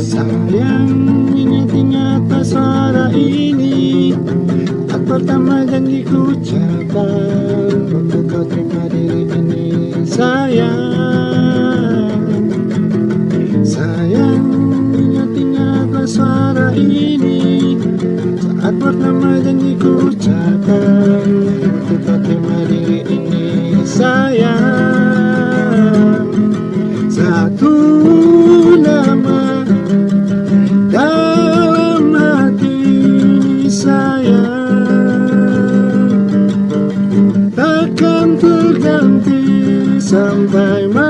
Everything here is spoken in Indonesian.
Sayang ingat-ingat suara ini Tak pertama janji ku capai pernah janjiku ucapkan Kita terima diri ini sayang. Satu nama dalam hati sayang. Takkan terganti sampai mati